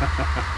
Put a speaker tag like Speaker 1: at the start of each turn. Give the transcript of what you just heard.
Speaker 1: ha ha ha